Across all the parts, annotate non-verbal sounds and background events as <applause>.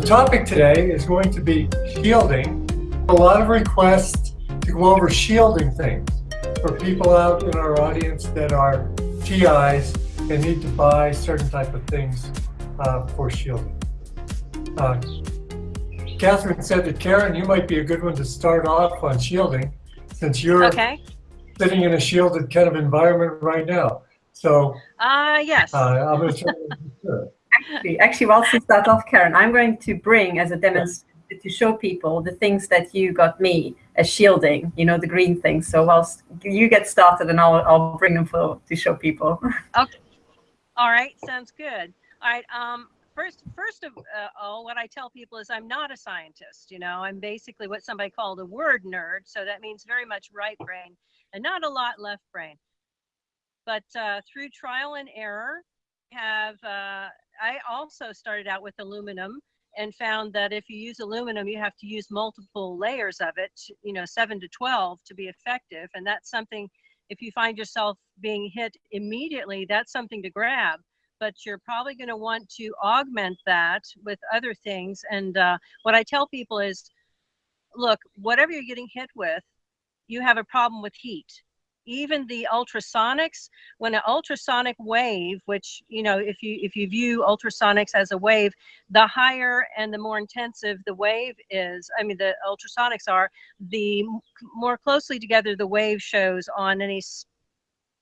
The topic today is going to be shielding. A lot of requests to go over shielding things for people out in our audience that are TIs and need to buy certain type of things uh, for shielding. Uh, Katherine said that Karen, you might be a good one to start off on shielding since you're okay. sitting in a shielded kind of environment right now. So, uh, yes. Uh, I'm going to actually, actually, whilst you start off, Karen, I'm going to bring as a demonstration to show people the things that you got me as shielding, you know, the green things. So whilst you get started and I'll, I'll bring them for to show people. <laughs> Okay. All right. Sounds good. All right. Um, first, first of uh, all, what I tell people is I'm not a scientist. You know, I'm basically what somebody called a word nerd. So that means very much right brain and not a lot left brain. But uh, through trial and error, have uh, I also started out with aluminum and found that if you use aluminum, you have to use multiple layers of it, you know, seven to 12 to be effective. And that's something, if you find yourself being hit immediately, that's something to grab. But you're probably going to want to augment that with other things. And uh, what I tell people is, look, whatever you're getting hit with, you have a problem with heat even the ultrasonics when an ultrasonic wave which you know if you if you view ultrasonics as a wave the higher and the more intensive the wave is i mean the ultrasonics are the more closely together the wave shows on any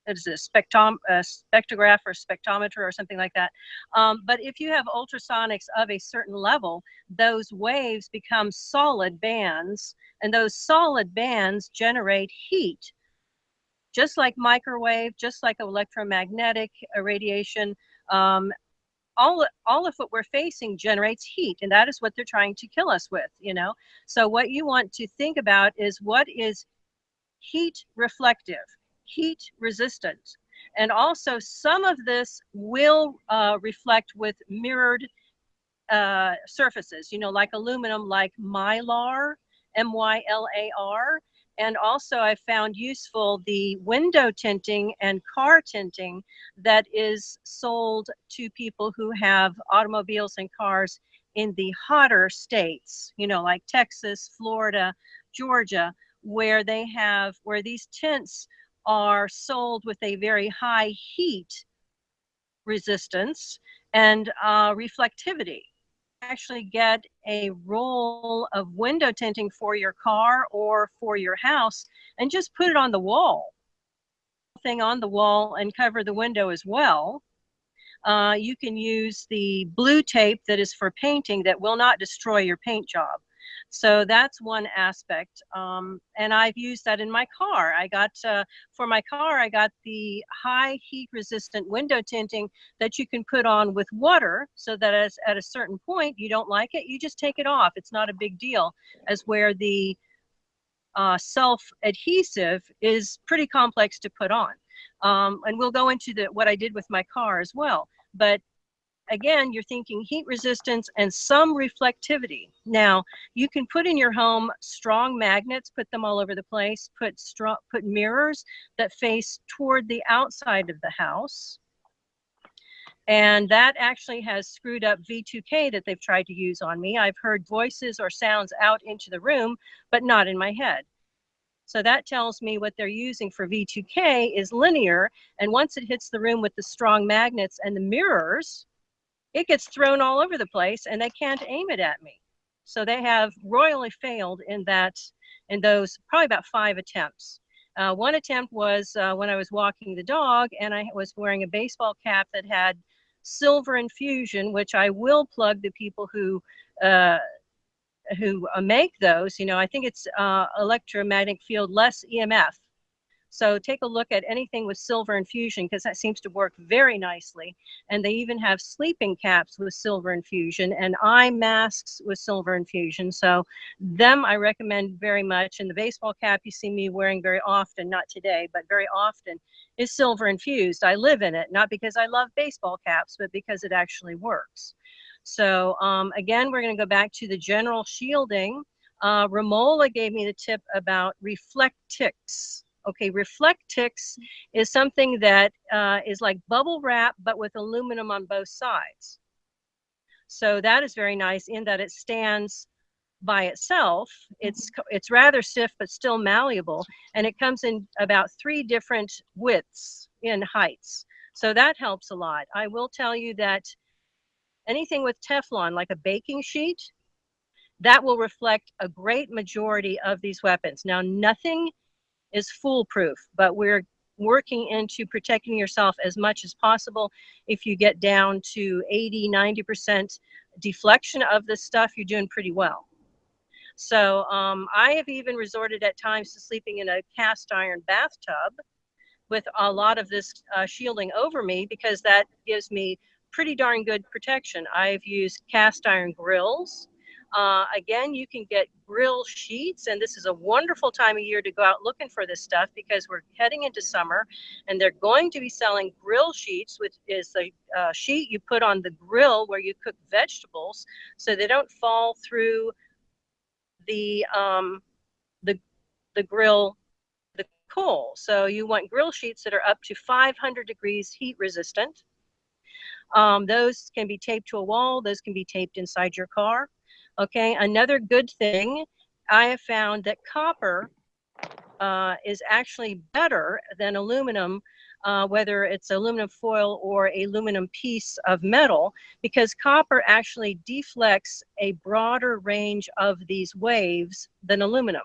is a spectrom, a spectrograph or spectrometer or something like that. Um, but if you have ultrasonics of a certain level, those waves become solid bands, and those solid bands generate heat just like microwave, just like electromagnetic radiation, um, all, all of what we're facing generates heat and that is what they're trying to kill us with, you know? So what you want to think about is what is heat reflective, heat resistant. And also some of this will uh, reflect with mirrored uh, surfaces, you know, like aluminum, like mylar, M-Y-L-A-R. And also I found useful the window tinting and car tinting that is sold to people who have automobiles and cars in the hotter states, you know, like Texas, Florida, Georgia, where they have, where these tints are sold with a very high heat resistance and uh, reflectivity actually get a roll of window tinting for your car or for your house and just put it on the wall. Thing on the wall and cover the window as well. Uh, you can use the blue tape that is for painting that will not destroy your paint job so that's one aspect. Um, and I've used that in my car. I got, uh, for my car, I got the high heat resistant window tinting that you can put on with water so that as at a certain point you don't like it, you just take it off. It's not a big deal as where the uh, self-adhesive is pretty complex to put on. Um, and we'll go into the, what I did with my car as well. But again, you're thinking heat resistance and some reflectivity. Now, you can put in your home strong magnets, put them all over the place, put strong, put mirrors that face toward the outside of the house. And that actually has screwed up V2K that they've tried to use on me. I've heard voices or sounds out into the room, but not in my head. So that tells me what they're using for V2K is linear. And once it hits the room with the strong magnets and the mirrors, it gets thrown all over the place and they can't aim it at me. So they have royally failed in that, in those probably about five attempts. Uh, one attempt was uh, when I was walking the dog and I was wearing a baseball cap that had silver infusion, which I will plug the people who uh, who uh, make those. You know, I think it's uh, electromagnetic field less EMF so take a look at anything with silver infusion because that seems to work very nicely. And they even have sleeping caps with silver infusion and eye masks with silver infusion. So them I recommend very much. And the baseball cap you see me wearing very often, not today, but very often, is silver infused. I live in it, not because I love baseball caps, but because it actually works. So um, again, we're going to go back to the general shielding. Uh, Romola gave me the tip about reflectix. Okay, Reflectix is something that uh, is like bubble wrap, but with aluminum on both sides. So that is very nice in that it stands by itself. It's it's rather stiff but still malleable, and it comes in about three different widths in heights. So that helps a lot. I will tell you that anything with Teflon, like a baking sheet, that will reflect a great majority of these weapons. Now, nothing is foolproof, but we're working into protecting yourself as much as possible. If you get down to 80, 90% deflection of this stuff, you're doing pretty well. So um, I have even resorted at times to sleeping in a cast iron bathtub with a lot of this uh, shielding over me because that gives me pretty darn good protection. I've used cast iron grills. Uh, again, you can get grill sheets, and this is a wonderful time of year to go out looking for this stuff because we're heading into summer, and they're going to be selling grill sheets, which is the uh, sheet you put on the grill where you cook vegetables, so they don't fall through the um, the the grill the coal. So you want grill sheets that are up to 500 degrees heat resistant. Um, those can be taped to a wall. Those can be taped inside your car. Okay, another good thing, I have found that copper uh, is actually better than aluminum, uh, whether it's aluminum foil or a aluminum piece of metal, because copper actually deflects a broader range of these waves than aluminum.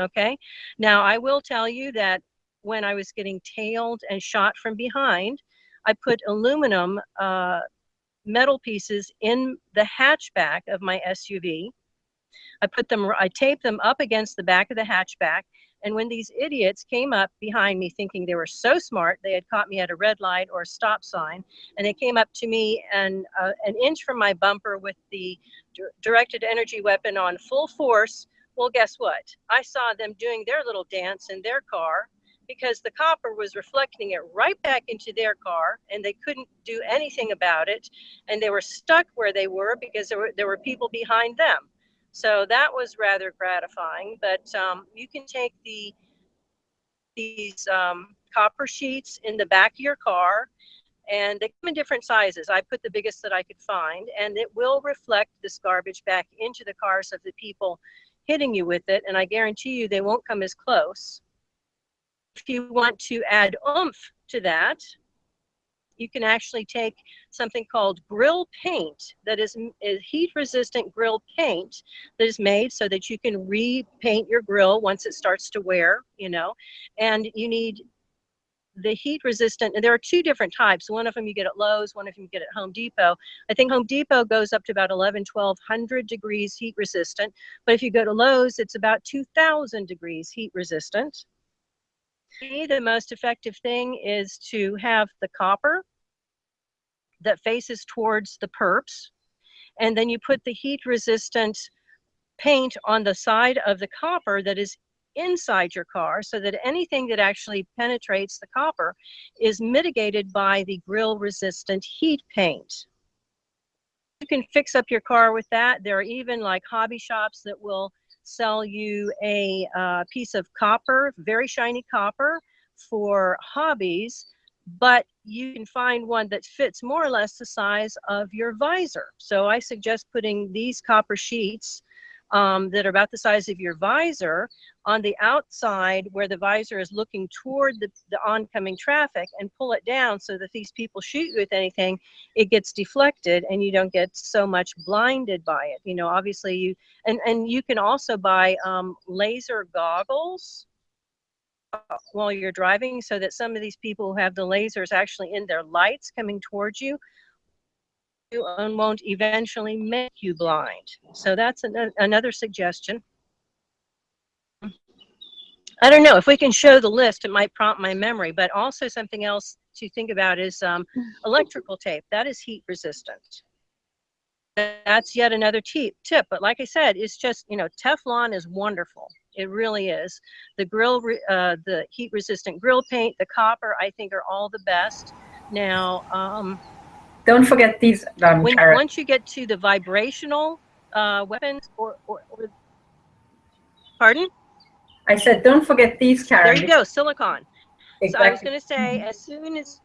Okay, now I will tell you that when I was getting tailed and shot from behind, I put aluminum uh, metal pieces in the hatchback of my SUV. I put them, I taped them up against the back of the hatchback. And when these idiots came up behind me thinking they were so smart, they had caught me at a red light or a stop sign, and they came up to me and uh, an inch from my bumper with the dir- directed energy weapon on full force. Well, guess what? I saw them doing their little dance in their car because the copper was reflecting it right back into their car and they couldn't do anything about it and they were stuck where they were because there were there were people behind them. So that was rather gratifying but um, you can take the these um, copper sheets in the back of your car and they come in different sizes. I put the biggest that i could find and it will reflect this garbage back into the cars of the people hitting you with it and i guarantee you they won't come as close if you want to add oomph to that, you can actually take something called grill paint that is, is heat resistant grill paint that is made so that you can repaint your grill once it starts to wear, you know, and you need the heat resistant, and there are two different types. One of them you get at Lowe's, one of them you get at Home Depot. I think Home Depot goes up to about 11, 1200 degrees heat resistant. But if you go to Lowe's, it's about 2000 degrees heat resistant me, the most effective thing is to have the copper that faces towards the perps, and then you put the heat resistant paint on the side of the copper that is inside your car so that anything that actually penetrates the copper is mitigated by the grill resistant heat paint. You can fix up your car with that. There are even like hobby shops that will sell you a uh, piece of copper, very shiny copper for hobbies, but you can find one that fits more or less the size of your visor. So I suggest putting these copper sheets um, that are about the size of your visor on the outside where the visor is looking toward the, the oncoming traffic and pull it down so that these people shoot you with anything, it gets deflected and you don't get so much blinded by it. You know, obviously you, and, and you can also buy um, laser goggles uh, while you're driving so that some of these people who have the lasers actually in their lights coming towards you and won't eventually make you blind. So that's an, another suggestion. I don't know if we can show the list, it might prompt my memory, but also something else to think about is um, <laughs> electrical tape. That is heat resistant. That's yet another tip, tip. But like I said, it's just, you know, Teflon is wonderful. It really is. The grill, uh, the heat resistant grill paint, the copper, I think are all the best. Now, um, Don't forget these, um, when, once you get to the vibrational uh, weapons or, or, or pardon? I said, don't forget these, Karen. there you go silicon. So i was going to say as soon as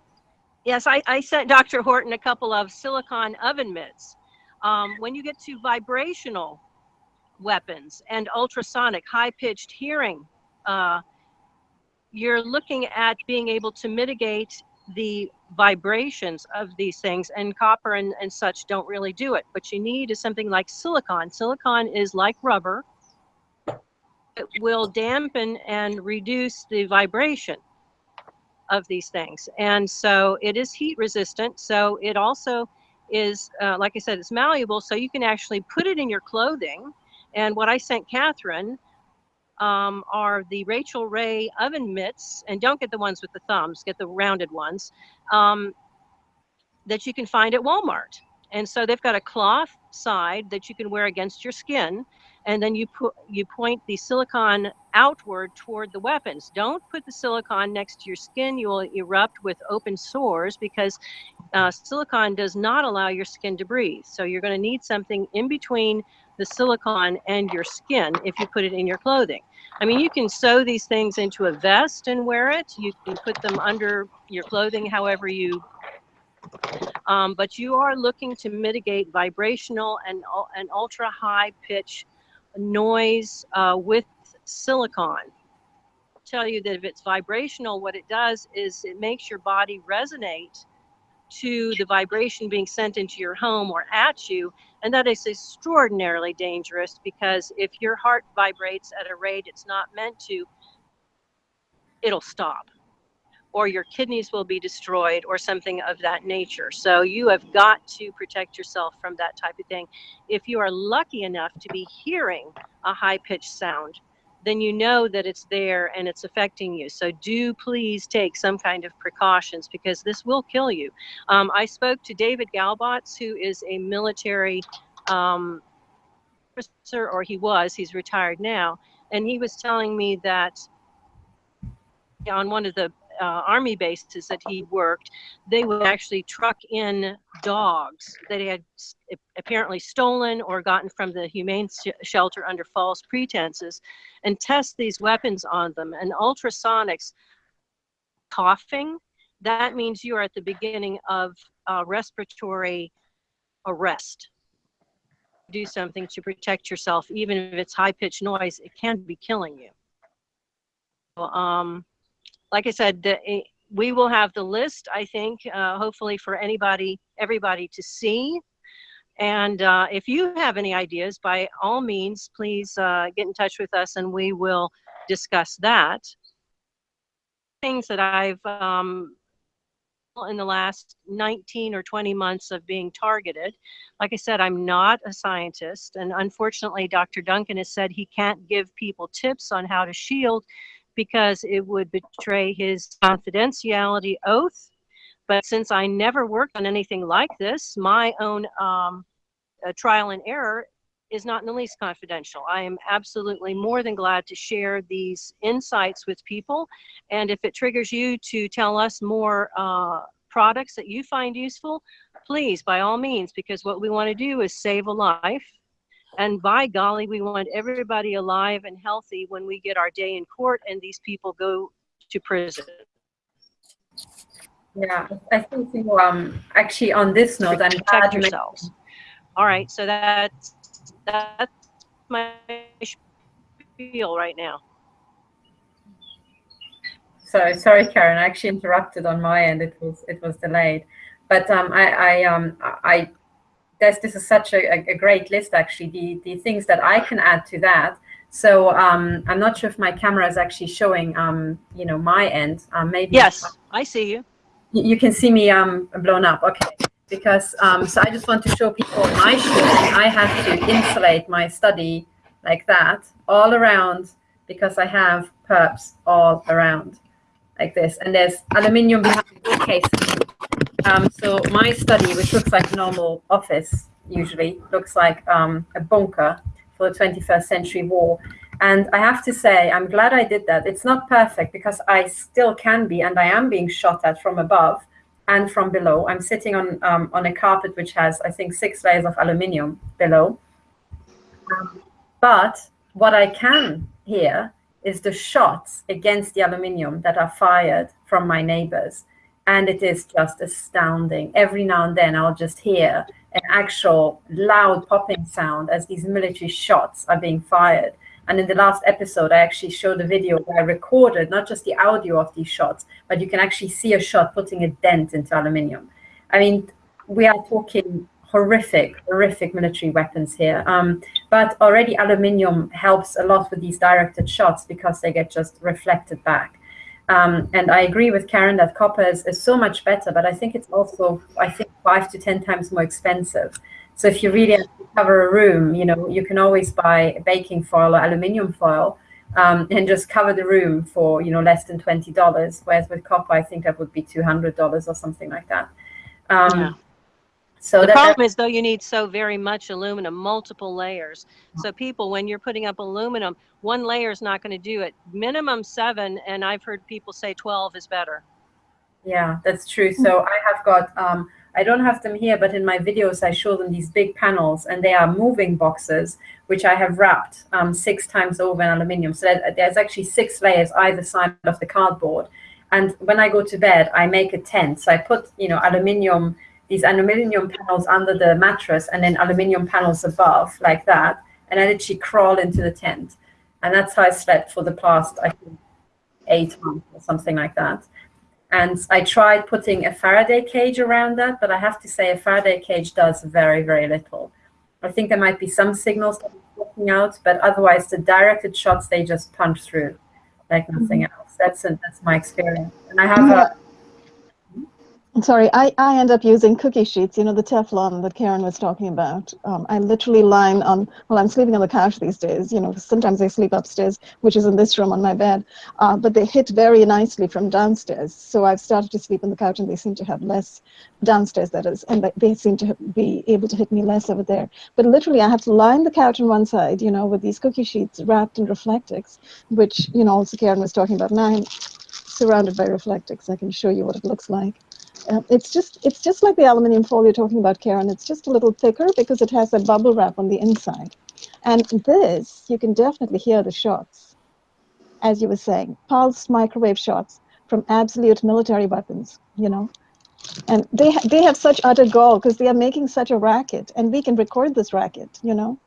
yes I, I sent dr horton a couple of silicon oven mitts. Um, when you get to vibrational weapons and ultrasonic, high pitched hearing, uh, you're looking at being able to mitigate the vibrations of these things and copper and, and such don't really do it. What you need is something like silicon. Silicon is like rubber. It will dampen and reduce the vibration of these things. And so it is heat resistant. So it also is uh, like i said it's malleable. So you can actually put it in your clothing. And what i sent katherine um, are the Rachael Ray oven mitts, and don't get the ones with the thumbs, get the rounded ones um, that you can find at Walmart. And so they've got a cloth side that you can wear against your skin, and then you put you point the silicone outward toward the weapons. Don't put the silicone next to your skin; you will erupt with open sores because uh, silicone does not allow your skin to breathe. So you're going to need something in between the silicone and your skin if you put it in your clothing. I mean, you can sew these things into a vest and wear it. You can put them under your clothing however you, um, but you are looking to mitigate vibrational and, and ultra high pitch noise uh, with silicone. tell you that if it's vibrational, what it does is it makes your body resonate to the vibration being sent into your home or at you. And that is extraordinarily dangerous because if your heart vibrates at a rate it's not meant to, it'll stop or your kidneys will be destroyed or something of that nature. So you have got to protect yourself from that type of thing. If you are lucky enough to be hearing a high pitched sound, then you know that it's there and it's affecting you. So do please take some kind of precautions because this will kill you. Um, I spoke to David Galbots, who is a military um, officer, or he was, he's retired now, and he was telling me that on one of the uh, army bases that he worked, they would actually truck in dogs that he had apparently stolen or gotten from the humane sh shelter under false pretenses and test these weapons on them. And ultrasonics, coughing, that means you are at the beginning of uh, respiratory arrest. Do something to protect yourself, even if it's high pitched noise, it can be killing you. Um, like I said, the, eh, we will have the list, I think, uh, hopefully for anybody, everybody to see. And uh, if you have any ideas, by all means, please uh, get in touch with us and we will discuss that. Things that I've, um, in the last 19 or 20 months of being targeted. Like I said, I'm not a scientist. And unfortunately, Dr. Duncan has said he can't give people tips on how to shield because it would betray his confidentiality oath. But since I never worked on anything like this, my own um, uh, trial and error is not in the least confidential. I am absolutely more than glad to share these insights with people. And if it triggers you to tell us more uh, products that you find useful, please, by all means, because what we want to do is save a life and by golly, we want everybody alive and healthy when we get our day in court and these people go to prison. Yeah, I think you, um, actually on this note, I'm glad yourselves. All right, so that's that's my spiel right now. So sorry, Karen. I actually interrupted on my end. It was it was delayed, but um, I I um I this, this is such a, a great list, actually, the, the things that I can add to that. So um, I'm not sure if my camera is actually showing, um, you know, my end. Um, maybe. Yes, I see you. You can see me um, blown up. Okay. Because um, so I just want to show people my shooting. I have to insulate my study like that all around because I have perps all around like this. And there's aluminium behind the bookcase um, so my study, which looks like normal office, usually looks like um, a bunker for the 21st century war. And I have to say, I'm glad I did that. It's not perfect because I still can be, and I am being shot at from above and from below. I'm sitting on um, on a carpet which has, I think, six layers of aluminium below. But what I can hear is the shots against the aluminium that are fired from my neighbors. And it is just astounding. Every now and then I'll just hear an actual loud popping sound as these military shots are being fired. And in the last episode, I actually showed a video where I recorded not just the audio of these shots, but you can actually see a shot putting a dent into aluminium. I mean, we are talking horrific, horrific military weapons here. Um, but already aluminium helps a lot with these directed shots because they get just reflected back. Um, and I agree with Karen that copper is, is so much better, but I think it's also, I think, five to 10 times more expensive. So if you really cover a room, you know, you can always buy baking foil or aluminium foil um, and just cover the room for, you know, less than $20. Whereas with copper, I think that would be $200 or something like that. Um, Yeah. So the problem is though you need so very much aluminum, multiple layers. So people, when you're putting up aluminum, one layer is not going to do it. Minimum seven, and I've heard people say 12 is better. Yeah, that's true. So I have got, um, I don't have them here, but in my videos, I show them these big panels and they are moving boxes, which I have wrapped um, six times over in aluminium. So there's actually six layers either side of the cardboard. And when I go to bed, I make a tent. So I put, you know, aluminium, these aluminium panels under the mattress and then aluminium panels above like that. And I literally crawl into the tent. And that's how I slept for the past, I think, eight months or something like that. And I tried putting a Faraday cage around that, but I have to say a Faraday cage does very, very little. I think there might be some signals that are working out, but otherwise the directed shots, they just punch through like nothing mm-hmm. else. That's, a, that's my experience. And I have a, mm-hmm. Sorry, I, I end up using cookie sheets, you know, the Teflon that Karen was talking about. Um, I literally line on, well, I'm sleeping on the couch these days, you know, sometimes I sleep upstairs, which is in this room on my bed, uh, but they hit very nicely from downstairs. So I've started to sleep on the couch and they seem to have less downstairs, that is, and they seem to be able to hit me less over there. But literally, I have to line the couch on one side, you know, with these cookie sheets wrapped in Reflectix, which, you know, also Karen was talking about. Now I'm surrounded by Reflectix. I can show you what it looks like. Uh, it's just it's just like the aluminium foil you're talking about, Karen. It's just a little thicker because it has a bubble wrap on the inside. And this, you can definitely hear the shots, as you were saying, pulsed microwave shots from absolute military weapons, you know. And they, ha they have such utter gall because they are making such a racket, and we can record this racket, you know.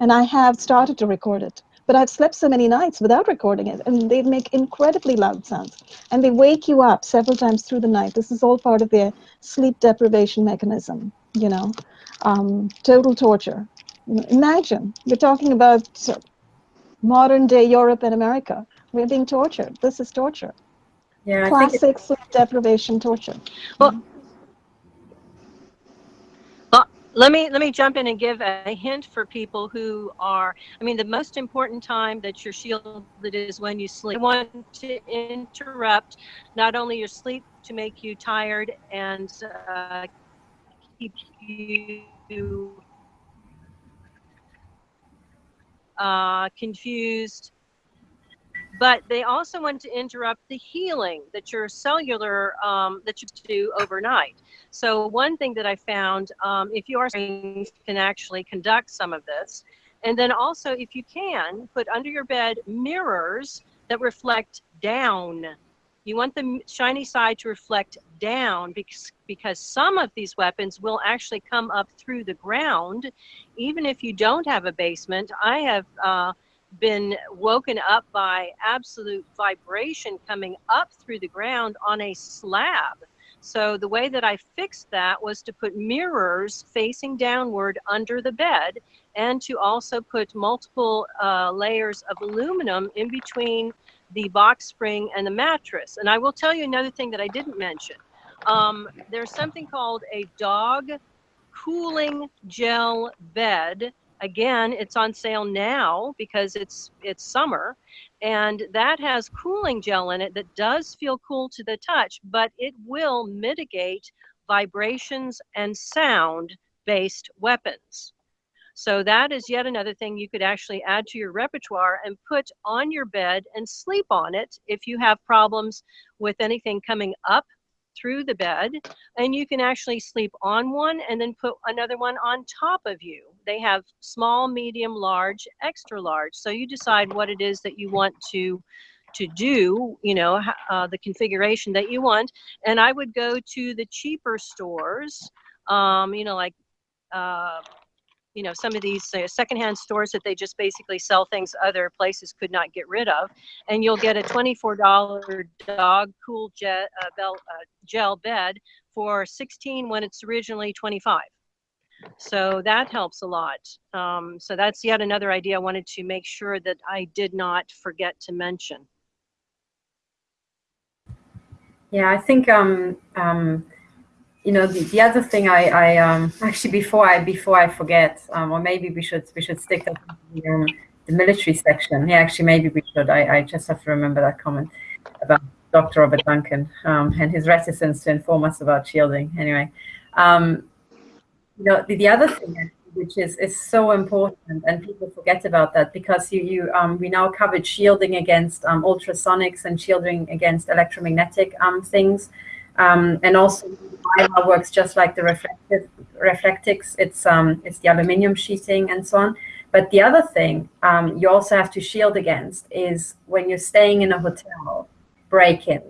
And I have started to record it but I've slept so many nights without recording it, and they make incredibly loud sounds. And they wake you up several times through the night. This is all part of their sleep deprivation mechanism, you know, um, total torture. Imagine, we're talking about modern day Europe and America. We're being tortured. This is torture. yeah, I think Classic sleep deprivation torture. Well, let me let me jump in and give a hint for people who are i mean the most important time that you're shielded is when you sleep. I want to interrupt not only your sleep to make you tired and uh, keep you uh, confused but they also want to interrupt the healing that your cellular um, that you do overnight. So one thing that I found, um, if you are can actually conduct some of this, and then also if you can put under your bed mirrors that reflect down. You want the shiny side to reflect down because because some of these weapons will actually come up through the ground, even if you don't have a basement. I have. Uh, been woken up by absolute vibration coming up through the ground on a slab. So the way that I fixed that was to put mirrors facing downward under the bed and to also put multiple uh, layers of aluminum in between the box spring and the mattress. And I will tell you another thing that I didn't mention. Um, there's something called a dog cooling gel bed again it's on sale now because it's it's summer and that has cooling gel in it that does feel cool to the touch but it will mitigate vibrations and sound based weapons. So that is yet another thing you could actually add to your repertoire and put on your bed and sleep on it if you have problems with anything coming up through the bed and you can actually sleep on one and then put another one on top of you. They have small, medium, large, extra large. So you decide what it is that you want to to do, you know, uh, the configuration that you want. And I would go to the cheaper stores, um, you know, like, uh, you know, some of these uh, secondhand stores that they just basically sell things other places could not get rid of. And you'll get a $24 dog cool jet, uh, bell, uh, gel bed for 16 when it's originally 25. So that helps a lot. Um, so that's yet another idea I wanted to make sure that I did not forget to mention. Yeah, I think um, um, you know the, the other thing I, I um, actually before I before I forget, um, or maybe we should we should stick to the, um, the military section. Yeah, actually maybe we should. I, I just have to remember that comment about Dr. Robert Duncan um, and his reticence to inform us about shielding. Anyway, um, you know the, the other thing which is is so important and people forget about that because you you um, we now covered shielding against um, ultrasonics and shielding against electromagnetic um, things um, and also IR works just like the reflective Reflectix. It's um it's the aluminium sheeting and so on. But the other thing um, you also have to shield against is when you're staying in a hotel break-in.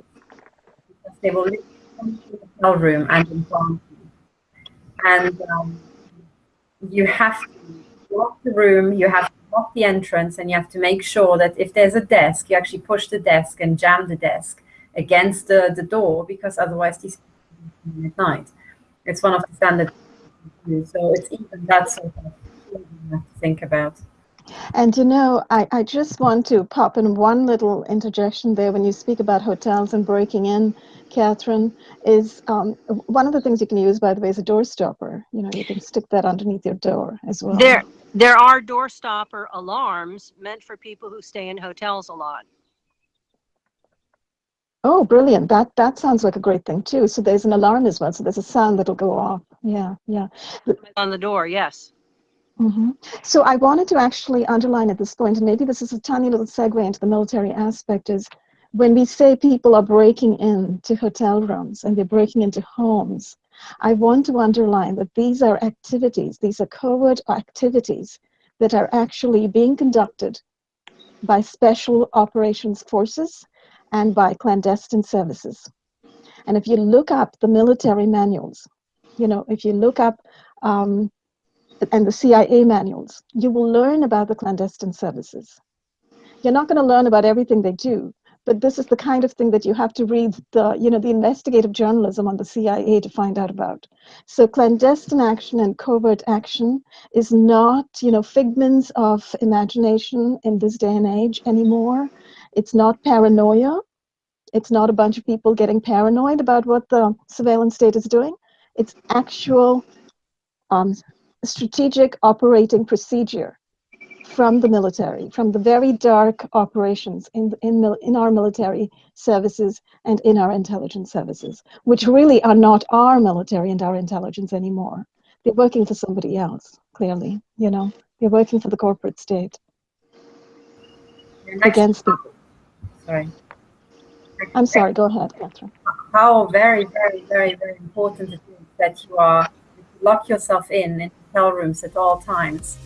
They will to the hotel room and inform you and um, you have to lock the room, you have to lock the entrance, and you have to make sure that if there's a desk, you actually push the desk and jam the desk against the, the door because otherwise these people at night. It's one of the standard. So it's even that sort of thing you have to think about. And you know, I, I just want to pop in one little interjection there when you speak about hotels and breaking in, Katherine, is um, one of the things you can use, by the way, is a door stopper. You know, you can stick that underneath your door as well. There, there are door stopper alarms meant for people who stay in hotels a lot. Oh, brilliant. That that sounds like a great thing too. So there's an alarm as well. So there's a sound that'll go off. Yeah, yeah. On the door, yes. hmm So I wanted to actually underline at this point, and maybe this is a tiny little segue into the military aspect, is when we say people are breaking into hotel rooms and they're breaking into homes, I want to underline that these are activities, these are covert activities that are actually being conducted by special operations forces and by clandestine services. And if you look up the military manuals, you know, if you look up um, and the CIA manuals, you will learn about the clandestine services. You're not going to learn about everything they do, but this is the kind of thing that you have to read the, you know, the investigative journalism on the CIA to find out about. So clandestine action and covert action is not, you know, figments of imagination in this day and age anymore. It's not paranoia. It's not a bunch of people getting paranoid about what the surveillance state is doing. It's actual um, strategic operating procedure from the military, from the very dark operations in, in, mil- in our military services and in our intelligence services, which really are not our military and our intelligence anymore. They're working for somebody else, clearly, you know. They're working for the corporate state against the. Sorry. I'm sorry, go ahead, Katherine. how very, very, very, very important it is that you are you lock yourself in in hotel rooms at all times